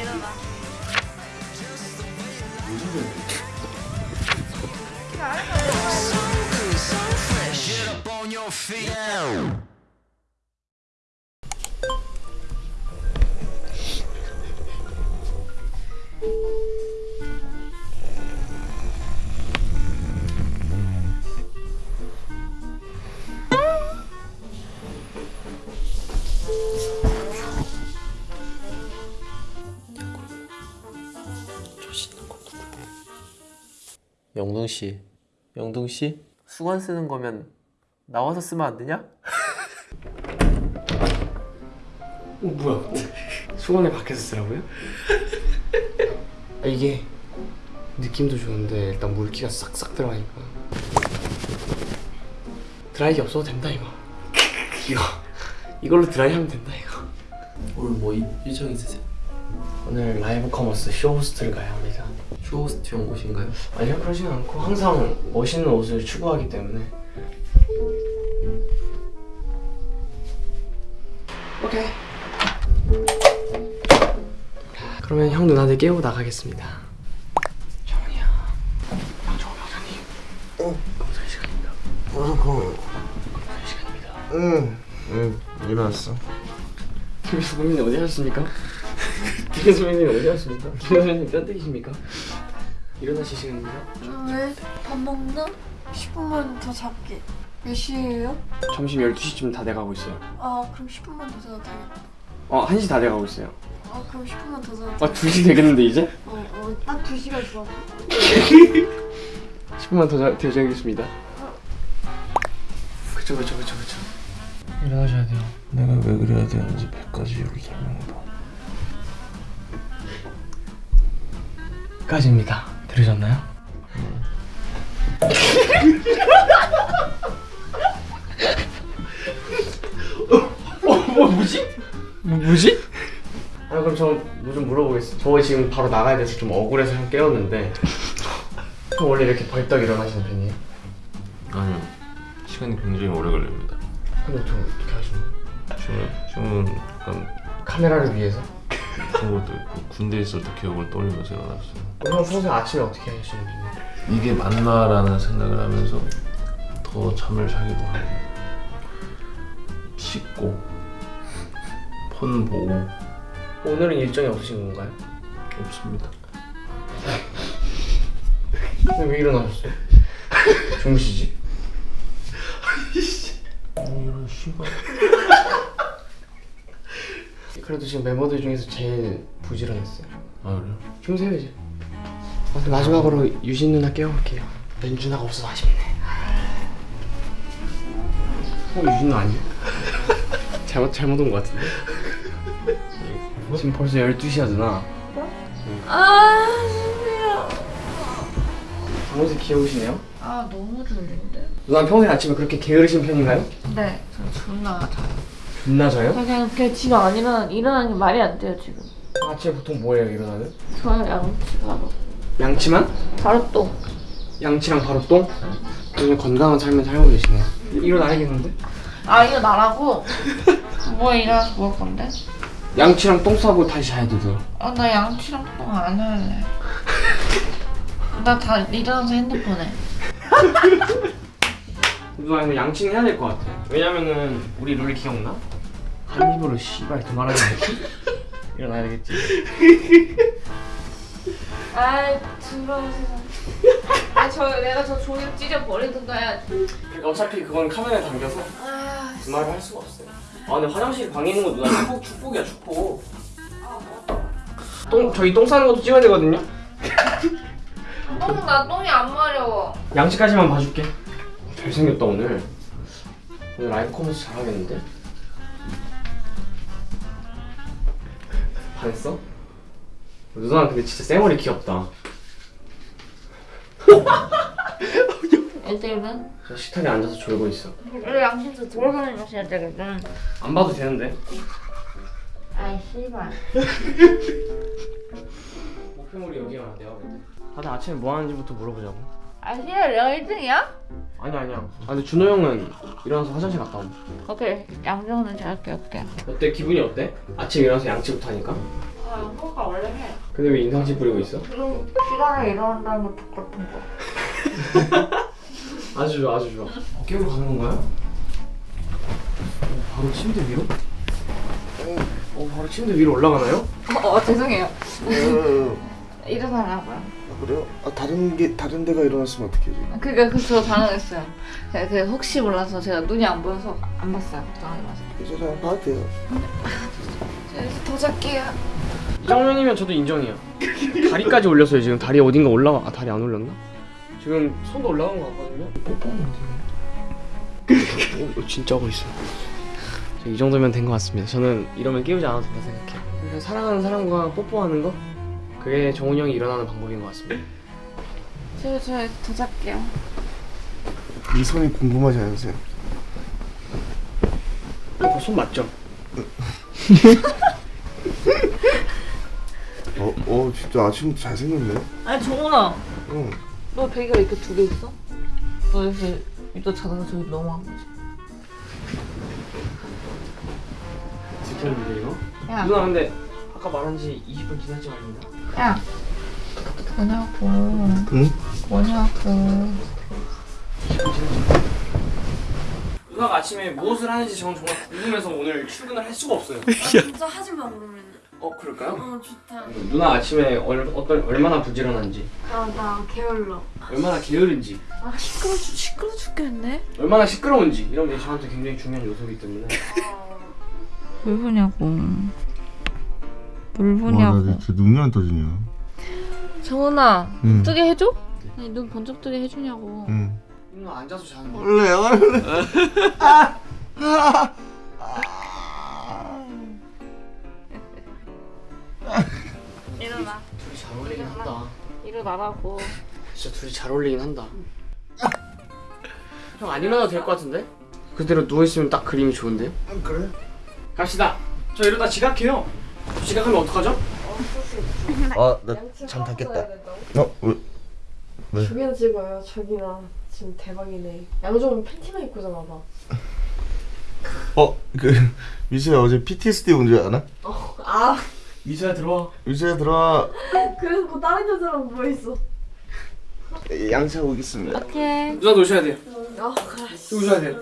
일어나. 영동 씨, 영동 씨, 수건 쓰는 거면 나와서 쓰면 안 되냐? 어 뭐야? 수건을 밖에서 쓰라고요? 아, 이게 느낌도 좋은데 일단 물기가 싹싹 들어가니까 드라이기 없어도 된다 이거 이거 이걸로 드라이 하면 된다 이거 오늘 뭐 일- 일정 있으세요? 오늘 라이브 커머스 쇼호스트를 가야 합니다 쇼호스트용 옷인가요? 아니요 그러진 않고 항상 멋있는 옷을 추구하기 때문에 오케이 그러면 형 누나들 깨우고 나가겠습니다 정훈이야 양정호 변호사님 어? 검사 시간입니다 어허, 검사 시간입니다 응, 응, 일어났어. 김 선배님 어디 하셨습니까? 김 선배님 어디 하셨습니까? 김 선배님 뼈대기십니까? 일어나실 시간입니다 왜? 밥 먹나? 10분만 더 잡게. 몇 시에요? 점심 12시쯤 다 돼가고 있어요 아 그럼 10분만 더 자도 되겠다. 어 1시 다 돼가고 있어요 아 그럼 10분만 더 자도 아 2시 되겠는데 이제? 어어딱 2시간 좋아. 10분만 더 자- 되어야겠습니다 그쵸 그쵸 그쵸 그쵸 일어나셔야 돼요 내가 왜 그래야 되는지 100가지 이유를 설명해봐. 까지입니다 들으셨나요? 어, 뭐 뭐지? 뭐, 뭐지? 아 그럼 저뭐좀 물어보겠습니다 저 지금 바로 나가야 돼서 좀 억울해서 형 깨웠는데 형 원래 이렇게 벌떡 일어나시는 편이에요? 아니요, 시간이 굉장히 오래 걸립니다. 근데 저 어떻게 하시는 거예요? 지금, 지금은 약간 카메라를 위해서? 그런 것도 있고 군대에 있을 때 기억을 떠올리면서 일어났어요. 형 평소에 아침에 어떻게 하시는 편이에요? 이게 맞나라는 생각을 하면서 더 잠을 자기도 하고 씻고 폰 보고 오늘은 일정이 없으신 건가요? 없습니다. 근데 왜 일어나셨어요? 주무시지? 어, 이런 씨발. 그래도 지금 멤버들 중에서 제일 부지런했어요 아 그래요? 주무세요 이제 아, 마지막으로 유진 누나 깨워볼게요 누나가 없어서 아쉽네 어 유진 누나 아니야? 잘못 잘못 온 것 같은데 지금 벌써 12시야 누나 아 신기해. 어머니 귀여우시네요 아 너무 졸린데? 누나 평소에 아침에 그렇게 게으르신 편인가요? 네. 저 존나 자요. 존나 자요? 저 그냥 그냥 지금 안 일어나 일어나는 게 말이 안 돼요 지금. 아침에 보통 뭐해요 일어나면? 저요 양치 바로. 양치만? 바로 또. 양치랑 바로 똥? 요즘 건강한 삶을 살고 계시네 일어나야겠는데? 아 이거 나라고? 뭐 일어나서 뭘 건데? 양치랑 똥 싸고 다시 자야 되더라 아나 양치랑 똥 안 할래. 나 다 일어나서 핸드폰 해. 누나 이거 양치는 해야 될 것 같아 왜냐면은 우리 룰 기억나? 한 입으로 씨발 두말하기 않지? 일어나야 되겠지 아이 더러워 세상. 아저 내가 저 종이 찢어 버리든가 해야지. 그러니까 어차피 그건 카메라에 담겨서 아, 두말을 할 수가 없어요 아 근데 화장실 방에 있는 거 누나 축복, 축복이야 축복 똥 저희 똥 싸는 것도 찍어야 되거든요 똥나 똥이 안 마려워. 양치까지만 봐줄게 잘생겼다 오늘 오늘 라이브 커머스 잘하겠는데? 반했어? 누나 근데 진짜 쌩얼이 귀엽다 1대1은? 저 식탁에 앉아서 졸고 있어 원래 양심도 돌아가는 것이야 되거든. 안 봐도 되는데 아이 씨발. 목표물이 여기가 내가 볼 때. 다들 아침에 뭐 하는지부터 물어보자고. 아 씨발 내가 1등이야? 아니 아니야. 아 근데 준호 형은 일어나서 화장실 갔다 온. 오케이 양정은 잘 할게 올게. 어때 기분이 어때? 아침 일어나서 양치부터 하니까. 아 효과 원래 원래 해. 근데 왜 인상심 뿌리고 있어? 그럼 시간에 일어난다는 게 똑같은 거. 아주 좋아 아주 좋아 어, 깨우러 가는 건가요? 어, 바로 침대 위로? 어 바로 침대 위로 올라가나요? 어, 어 죄송해요. 일어나라고요. 아, 그래요? 아 다른 게 다른 데가 일어났으면 어떡해 지금? 그니까 그저 당황했어요. 그, 그 혹시 몰라서 제가 눈이 안 보여서 안 봤어요. 걱정하지 마세요. 괜찮아요 봐도 돼요 자, 더 잘게요. 이 정도면 저도 인정해요 다리까지 올렸어요 지금 다리 어딘가 올라가 아 다리 안 올렸나? 지금 손도 올라간 것 같거든요 돼 어, 진짜 하고 있어요 이 정도면 된 것 같습니다 저는 이러면 깨우지 않아도 된다 생각해요 그러니까 사랑하는 사람과 뽀뽀하는 거 그게 정훈이 형이 일어나는 방법인 것 같습니다 저, 저더 잘게요. 이 손이 궁금하지 않으세요? 이거 손 맞죠? 어, 어 진짜 아침부터 잘생겼네 아니 정훈아, 응 너 베개가 이렇게 두 개 있어? 너 이렇게 이따 자다가 저기 넘어간 거지? 지켰는데 이거? 야, 누나 근데 아까 말한 지 20분 지났지 말입니다 야. 뭐냐고. 응? 뭐냐고. 누나가 아침에 무엇을 하는지 저는 정말 궁금해서 오늘 출근을 할 수가 없어요 진짜 하지 마 그러면. 어 그럴까요? 어 좋다. 누나 아침에 얼, 어떤, 얼마나 부지런한지 아나 게을러. 얼마나 게으른지 아 시끄러 죽 시끄러 죽겠네. 얼마나 시끄러운지 이런 게 저한테 굉장히 중요한 요소이기 때문에 뭘 보냐고. 뭘 와나 진짜 눈이 안 떠지냐 정훈아, 응. 뜨게 해줘? 아니 눈 번쩍 뜨게 해주냐고. 응 누나 앉아서 자는 거 원래 원래 일어나. 둘이 잘 어울리긴 한다 일어나라고. 진짜 둘이 잘 어울리긴 한다 형 안 일어나도 될 것 같은데? 그대로 누워있으면 딱 그림이 좋은데요? 그래? 갑시다 저 이러다 지각해요 지각하면 어떡하죠? 아나 잠 닫겠다 어? 왜? 저기나 찍어요. 저기나 지금 대박이네. 양종은 팬티만 입고 자나 봐. 어? 그 미수야 어제 PTSD 온줄 알아? 아 미소야 들어와 미수야 들어와 그래서 뭐 다른 여자랑 뭐 있어? 양치하고 오겠습니다. 오케이. 누나도 오셔야 돼요. 아저 오셔야 돼요.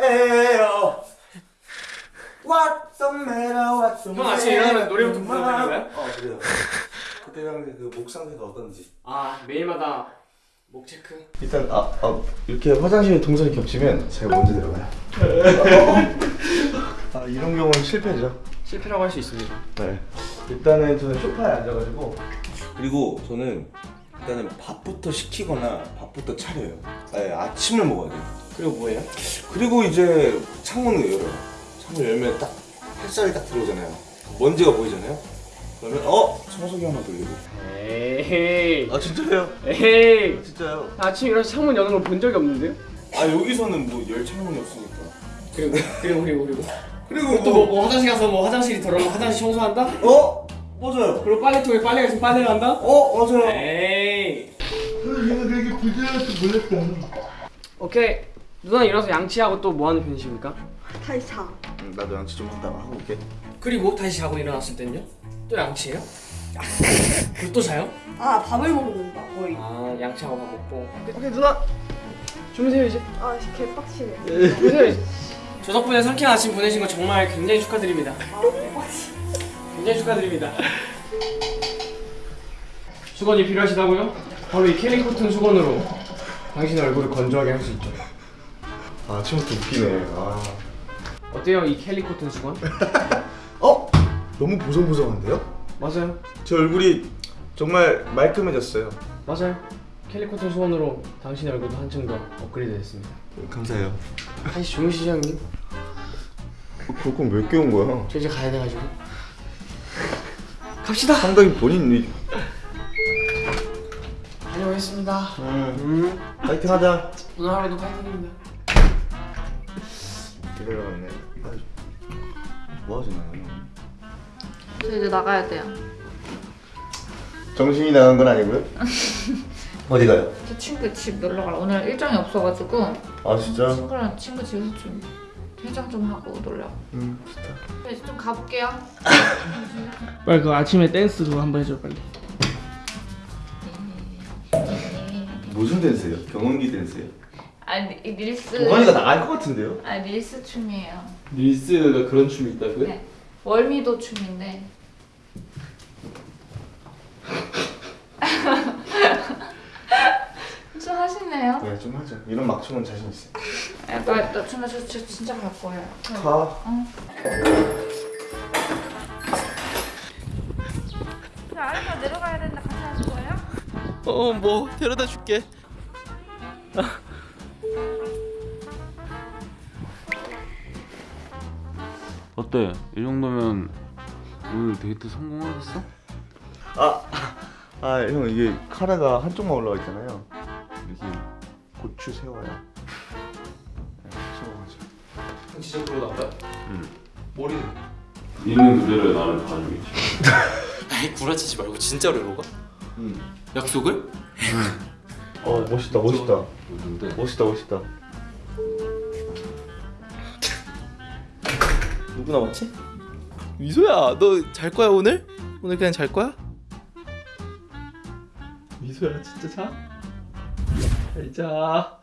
에요. What the matter what the 형 아침에 일어나면 노래부터 부르는 거예요? 어 그래요. 그때 당시 그목 상태가 어떤지. 아 매일마다 목 체크. 일단 아, 아 이렇게 화장실에 동선이 겹치면 제가 먼저 들어가요. 아 이런 경우는 실패죠 실패라고 할 수 있습니다. 네. 일단은 저는 소파에 앉아가지고 그리고 저는 일단은 밥부터 시키거나 밥부터 차려요. 네, 아침을 먹어야 돼요. 그리고 뭐예요? 그리고 이제 창문을 열어요. 창문 열면 딱 햇살이 딱 들어오잖아요. 먼지가 보이잖아요. 그러면 어? 청소기 하나 돌리고. 에이. 아 진짜요? 에이. 진짜요? 아침에 일어나서 창문 여는 걸 본 적이 없는데요? 아 여기서는 뭐 열 창문이 없으니까. 그리고 그리고 그리고 그리고 그리고 또 뭐, 뭐 화장실 가서 뭐 화장실이 더러우면 화장실 청소한다? 어? 맞아요 그리고 빨래통에 빨래가 있으면 빨래를 한다? 어 맞아요 에이 얘가 되게 부지런할 줄 몰랐다 오케이 누나 일어나서 양치하고 또 뭐 하는 편이십니까? 다시 자. 응, 나도 양치 좀 하다가 하고 올게 그리고 다시 자고 일어났을 땐요? 또 양치해요? 그리고 또 자요? 아 밥을 먹는다 거의. 아 양치하고 밥 먹고 오케이 누나 주무세요 이제 아 개빡치네. 주무세요 이제 저 덕분에 상쾌한 아침 보내신 거 정말 굉장히 축하드립니다 굉장히 축하드립니다 수건이 필요하시다고요? 바로 이 캘리 코튼 수건으로 당신의 얼굴을 건조하게 할 수 있죠 아 아침부터 웃기네 아. 어때요 이 캘리 코튼 수건? 어? 너무 보송보송한데요? 맞아요 제 얼굴이 정말 말끔해졌어요 맞아요 캘리 코튼 수건으로 당신의 얼굴도 한층 더 업그레이드 됐습니다 감사해요 다시 주무시죠 형님? 그건 왜 깨운 거야? 저 이제 가야 돼가지고 갑시다 상당히 본인이 다녀오겠습니다 음. 음 파이팅 하자 오늘 하루도 파이팅입니다 뭐하지 나는 저 이제 나가야 돼요. 정신이 나간 건 아니고요? 어디 가요? 제 친구 집 놀러 가려. 오늘 일정이 없어가지고 아 진짜? 친구랑 친구 집에서 좀 해장 좀 하고 놀려고. 음 좋다 네, 이제 좀 가볼게요. 빨리 그 아침에 댄스 그거 한번 해줘 빨리. 무슨 댄스예요? 경운기 댄스예요? 아 리- 릴스. 동환이가 나갈 것 같은데요? 아 릴스 춤이에요. 릴스가 그런 춤이 있다고요? 네. 월미도 춤인데. 좀 하시네요. 네 좀 하죠 이런 막춤은 자신 있어요 야, 나, 나, 저, 저, 저 진짜 갈 거예요. 가 아래가 내려가야 되는데 같이 하실 거예요? 어 뭐 데려다 줄게 어때? 이 정도면 오늘 데이트 성공하겠어? 아 형 이게 카레가 한쪽만 올라가 있잖아요 고추 세워야 네, 세워가지고 진짜 나가요? 응. 머리는? 있는 그대로의 나를 봐주겠지 아이 구라치지 말고 진짜로 이러고 가? 응. 약속을? 어 멋있다 멋있다 뭔데? 멋있다 멋있다 누구 남았지? 미소야 너 잘 거야 오늘? 오늘 그냥 잘 거야? 미소야 진짜 자? 잘 자.